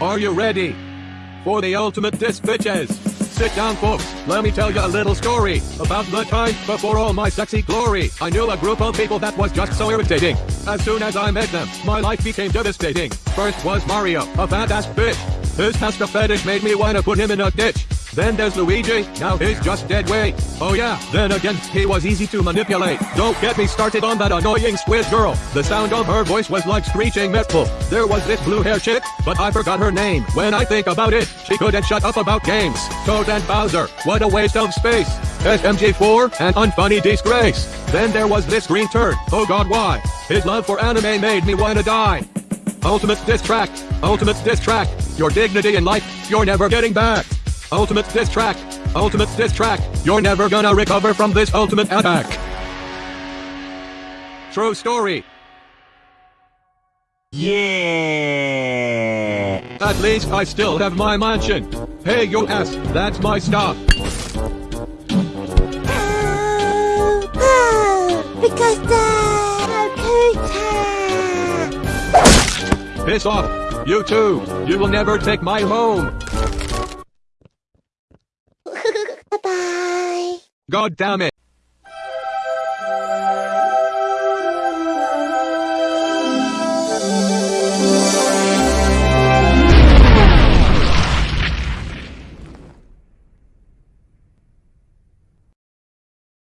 Are you ready? For the ultimate disc bitches. Sit down folks, let me tell you a little story about the time before all my sexy glory. I knew a group of people that was just so irritating. As soon as I met them, my life became devastating. First was Mario, a fat ass bitch. His pasta fetish made me wanna put him in a ditch. Then there's Luigi, now he's just dead weight. Oh yeah, then again, he was easy to manipulate. Don't get me started on that annoying squid girl. The sound of her voice was like screeching metal. There was this blue hair chick, but I forgot her name. When I think about it, she couldn't shut up about games. Toad and Bowser, what a waste of space. SMG4, an unfunny disgrace. Then there was this green turd, oh god why? His love for anime made me wanna die. Ultimate diss track, ultimate diss track. Your dignity in life, you're never getting back. Ultimate diss track, ultimate diss track. You're never gonna recover from this ultimate attack. True story. Yeah. At least I still have my mansion. Hey, yo ass, that's my stuff. Oh, oh, because the computer. Piss off. You too. You will never take my home. Bye-bye. God damn it.